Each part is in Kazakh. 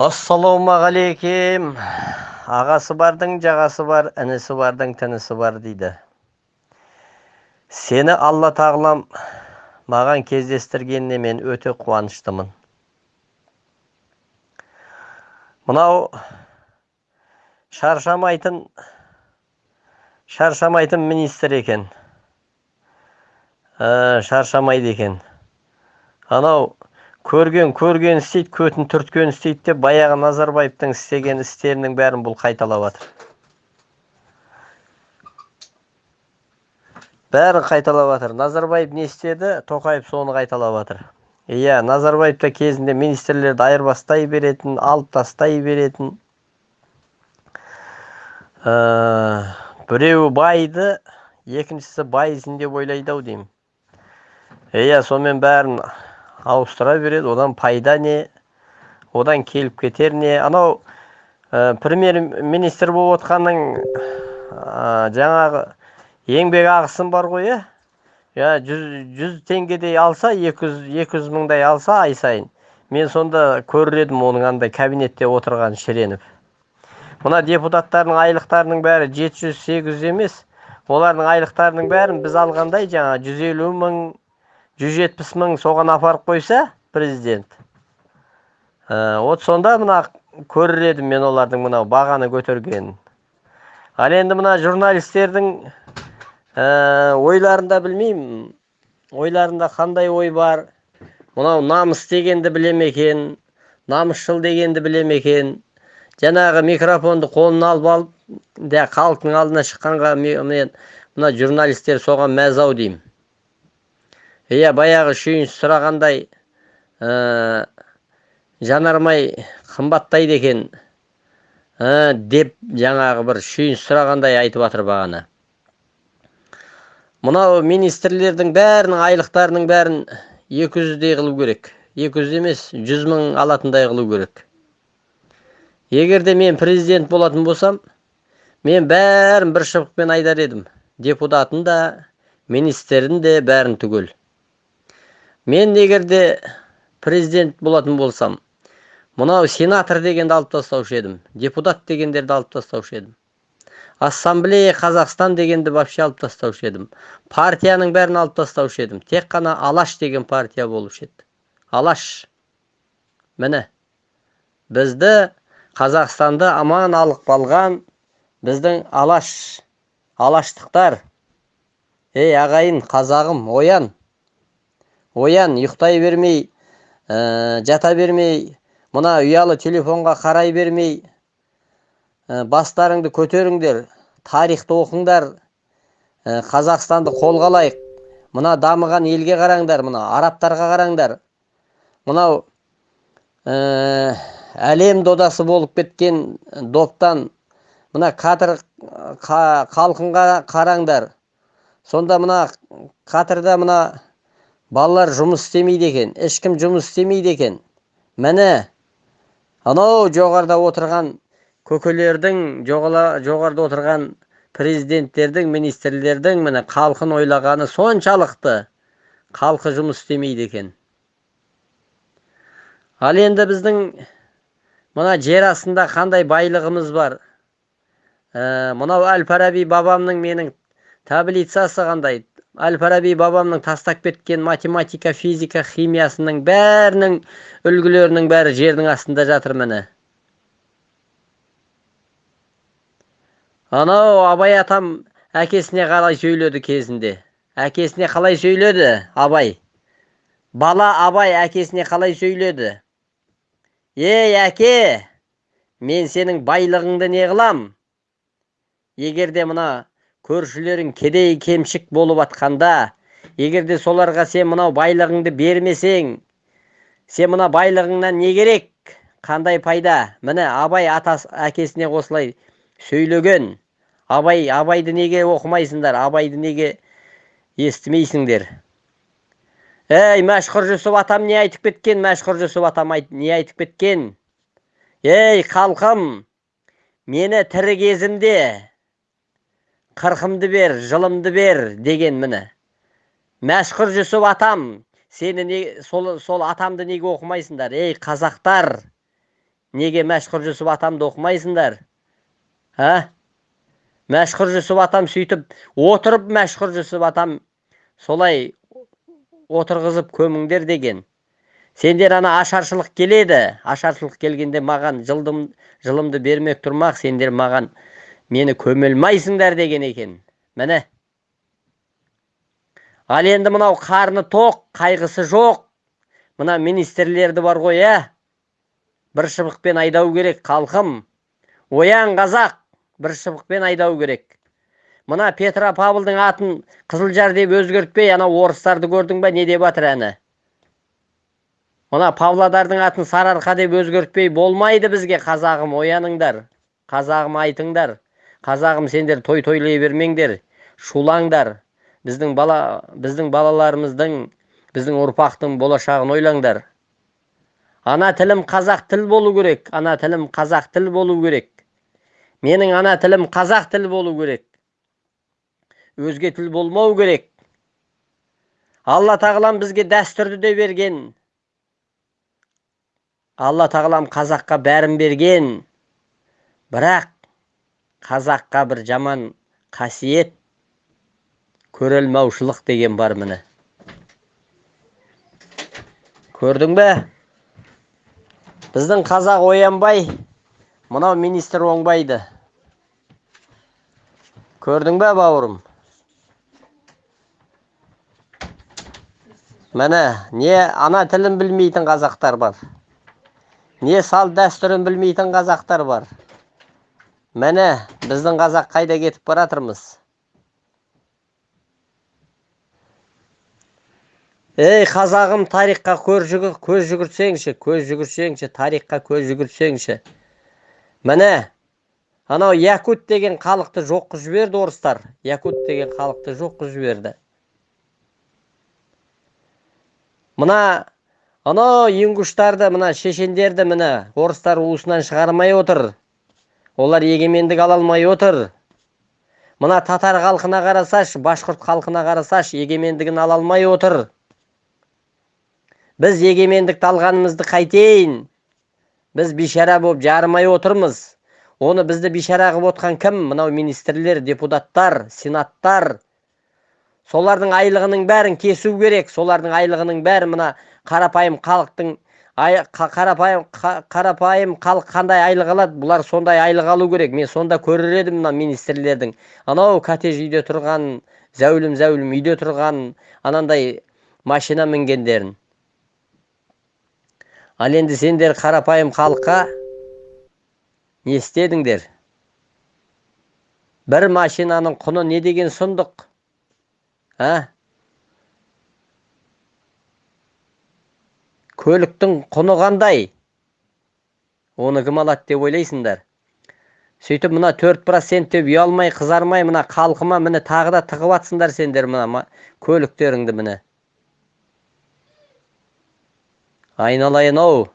ассалаумағалейкем. Ағасы бардың жағасы бар інісі бардың тінісі бар дейді. Сені алла тағалам маған кездестіргеніне мен өте қуаныштымын. Мынау шаршамайтын шаршамайтын министр екен. Ә, шаршамайды екен. Анау көрген көрген істейді көтін түрткен істейді деп баяғы назарбаевтың істеген істерінің бәрін бұл қайталап жатыр бәрін қайталап жатыр назарбаев не істеді? Тоқаев соны қайталап жатыр иә назарбаев та кезінде министрлерді айырбастай беретін алып тастай беретін. Ә, біреуі байды екіншісі байызын деп ойлайды ау деймін. Иә сонымен бәрін ауыстыра береді одан пайда не одан келіп кетер не. Анау ә, премьер министр болып отқанның ә, жаңағы еңбек ақысын бар ғой иә иә жүз, жүз теңгедей алса екі жүз екі жүз мыңдай алса ай сайын. Мен сонда көрер едім оның андай кабинетте отырған шіреніп мына депутаттардың айлықтарының бәрі жеті жүз сегіз жүз емес. Олардың айлықтарының бәрін біз алғандай жаңа жүз елу мың жүз жетпіс мың соған апарып қойса президент. Ә, вот сонда мына көрер едім мен олардың мынау бағаны көтергенін. Ал енді мына журналистердің ә, ойларында білмеймін. Ойларында қандай ой бар? Мынау намыс дегенді біле ме екен? Намысшыл дегенді біле ме екен? Жаңағы микрофонды қолына алып алып халықтың алдына шыққанға мен мына журналистер соған мәз ау деймін. Иә баяғы шүйінші сұрағандай ә, жанармай қымбаттайды екен ә, деп жаңағы бір шүйінші сұрағандай айтып жатыр бағана. Мынау министрлердің бәрінің айлықтарының бәрін екі жүздей қылу керек. екі жүз емес жүз мың алатындай қылу керек. Егер де мен президент болатын болсам мен бәрін бір шыбықпен айтар едім. Депутатын да министрін де бәрін түгел. Мен егер де президент болатын болсам мынау сенатор дегенді алып тастаушы едім депутат дегендерді алып тастаушы едім ассамблея қазақстан дегенді вообще алып тастаушы едім партияның бәрін алып тастаушы едім тек қана алаш деген партия болушы еді алаш. Міне. Бізді қазақстанды аман алып қалған біздің алаш алаштықтар. Ей ағайын қазағым оян. Оян ұйықтай бермей ә, жата бермей мына ұялы телефонға қарай бермей ә, бастарыңды көтеріңдер тарихты оқыңдар ә, қазақстанды қолға алайық мына дамыған елге қараңдар мына арабтарға қараңдар. Мынау ә, әлем додасы болып кеткен доптан мына кадр халқынға қараңдар. Сонда мына кадрда мына балалар жұмыс істемейді екен ешкім жұмыс істемейді екен. Міне анау жоғарыда отырған көкелердің жоғарыда отырған президенттердің министрлердің міне халқын ойлағаны соншалықты. Халқы жұмыс істемейді екен. Ал енді біздің мына жер астында қандай байлығымыз бар? Ә, мынау әл фараби бабамның менің таблицасы қандай? Әл фараби бабамның тастап кеткен математика физика химиясының бәрінің үлгілерінің бәрі жердің астында жатыр міне анау абай атам әкесіне қалай сөйледі кезінде әкесіне қалай сөйледі абай бала абай әкесіне қалай сөйледі ей әке мен сенің байлығыңды не қылам егер де мына көршілерің кедей кемшік болып атқанда егер де соларға сен мынау байлығыңды бермесең сен мына байлығыңнан не керек? Қандай пайда? Міне абай атас әкесіне осылай сөйлеген. Абай абайды неге оқымайсыңдар? Абайды неге естімейсіңдер? Ей мәшһүр жүсіп атам не айтып кеткен? Мәшһүр жүсіп атам не айтып кеткен? Ей халқым мені тірі кезімде қырқымды бер жылымды бер деген міне. Мәшһүр жүсіп атам сені не сол, сол атамды неге оқымайсыңдар? Ей қазақтар неге мәшһүр жүсіп атамды оқымайсыңдар? Ә мәшһүр жүсіп атам сөйтіп отырып мәшһүр жүсіп атам солай отырғызып көміңдер деген. Сендер ана ашаршылық келеді. Ашаршылық келгенде маған жылдым жылымды бермек тұрмақ сендер маған мені көмелмайсыңдар деген екен міне ал енді мынау қарны тоқ қайғысы жоқ мына министрлерді бар ғой ә бір шыбықпен айдау керек халқым оян қазақ бір шыбықпен айдау керек мына петропавлдың атын қызылжар деп өзгертпей анау орыстарды көрдің ба не деп жатыр әні мына павлодардың атын сарыарқа деп өзгертпей болмайды бізге қазағым ояныңдар қазағым айтыңдар қазағым сендер той тойлай бермеңдер шулаңдар. Біздің бала біздің балаларымыздың біздің ұрпақтың болашағын ойлаңдар. Ана тілім қазақ тіл болу керек ана тілім қазақ тіл болу керек. Менің ана тілім қазақ тіл болу керек. Өзге тіл болмау керек. Алла тағалам бізге дәстүрді де берген. Алла тағалам қазаққа бәрін берген. Бірақ қазаққа бір жаман қасиет көрелмаушылық деген бар міне. Көрдің бе? Біздің қазақ оянбай мынау министр оңбайды. Көрдің бе бауырым? Міне не ана тілін білмейтін қазақтар бар. Не салт дәстүрін білмейтін қазақтар бар. Міне біздің қазақ қайда кетіп бара жатырмыз ей қазағым тарихқа көз жүгіртсеңші көз жүгіртсеңші тарихқа көз жүгіртсеңші міне анау якут деген халықты жоқ қылып жіберді орыстар якут деген халықты жоқ қылып жіберді мына анау ингуштарды мына шешендерді міне орыстар уысынан шығармай отыр олар егемендік ала алмай отыр. Мына татар халқына қарасашы башқұрт халқына қарасашы егемендігін ала алмай отыр. Біз егемендікті алғанымызды қайтейін. Біз бейшара болып жарымай отырмыз. Оны бізді бейшара қылып отқан кім? Мынау министрлер депутаттар сенаттар. Солардың айлығының бәрін кесу керек. Солардың айлығының бәрі мына қарапайым халықтың қарапайым қарапайым халық қандай айлық алады? Бұлар сондай айлық алу керек. Мен сонда көрер едім мына министрлердің. Анау коттедж үйде тұрған зәулім зәулім үйде тұрған анандай машина мінгендерін. Ал енді сендер қарапайым халыққа не істедіңдер? Бір машинаның құны не деген сұмдық? А? Көліктің құны қандай? Оны кім алады деп ойлайсыңдар. Сөйтіп мына төрт процент деп ұялмай қызармай мына халқыма міне тағы да тығып жатсыңдар сендер мына көліктеріңді міне. Айналайын ау.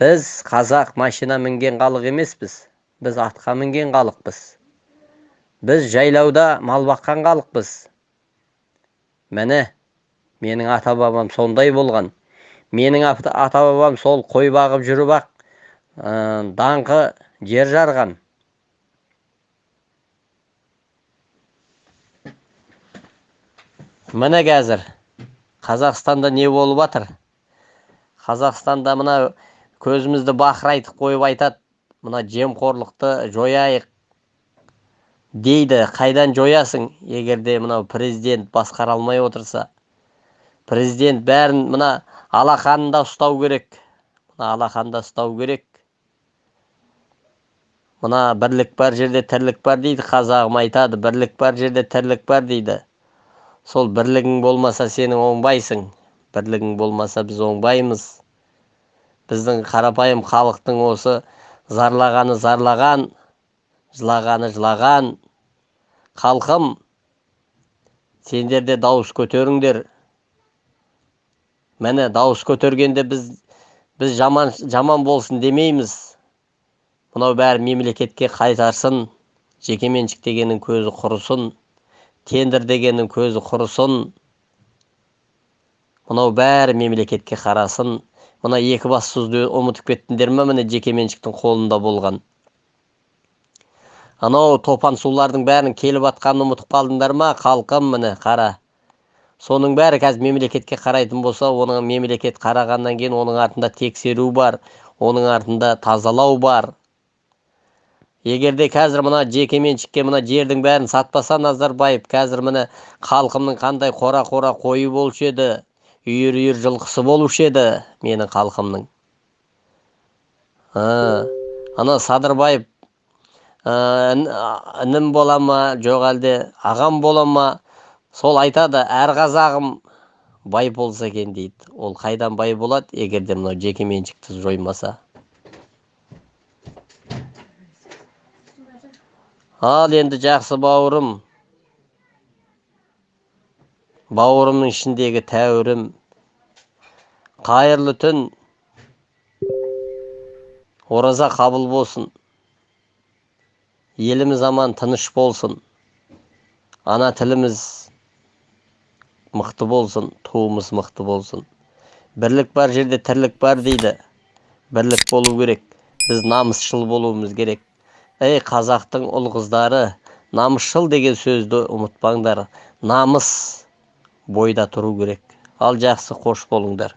Біз қазақ машина мінген халық емеспіз. Біз атқа мінген халықпыз. Біз жайлауда мал баққан халықпыз. Міне менің ата бабам сондай болған. Менің ата бабам сол қой бағып жүріп ақ даңқы жер жарған. Міне қазір қазақстанда не болып жатыр қазақстанда мына көзімізді бақырайтып қойып айтады мына жемқорлықты жояйық. Дейді қайдан жоясың егерде мынау президент басқара алмай отырса? Президент бәрін мына алақанында ұстау керек. Мына алақанда ұстау керек. Мына бірлік бар жерде тірлік бар дейді қазағым айтады бірлік бар жерде тірлік бар дейді. Сол бірлігің болмаса сенің оңбайсың. Бірлігің болмаса біз оңбаймыз. Біздің қарапайым халықтың осы зарлағаны зарлаған жылағаны жылаған халқым сендер де дауыс көтеріңдер. Міне дауыс көтергенде біз біз жаман жаман болсын демейміз. Мынау бәрі мемлекетке қайтарсын жекеменшік дегеннің көзі құрысын тендер дегеннің көзі құрысын. Мынау бәрі мемлекетке қарасын. Мына екі бассызды ұмытып кеттіңдер ме міне жекеменшіктің қолында болған? Анау топан сулардың бәрін келіп жатқанын ұмытып қалдыңдар ма халқым міне қара? Соның бәрі қазір мемлекетке қарайтын болса оның мемлекет қарағаннан кейін оның артында тексеру бар оның артында тазалау бар. Егерде қазір мына жекеменшікке мына жердің бәрін сатпаса назарбаев қазір міне халқымның қандай қора қора қойы болушы еді үйір үйір жылқысы болушы еді менің халқымның. Ана садырбаев інім бола ма? Жоқ әлде ағам бола ма? Сол айтады әр қазағым бай болса екен дейді. Ол қайдан бай болады егер де мынау жекеменшікті жоймаса? Ал енді жақсы бауырым. Бауырымның ішіндегі тәуірім. Қайырлы түн. Ораза қабыл болсын. Еліміз аман тыныш болсын. Ана тіліміз мықты болсын туымыз мықты болсын. Бірлік бар жерде тірлік бар дейді. Бірлік болу керек. Біз намысшыл болуымыз керек. Ей қазақтың ұл қыздары намысшыл деген сөзді ұмытпаңдар. Намыс бойда тұру керек. Ал жақсы қош болыңдар.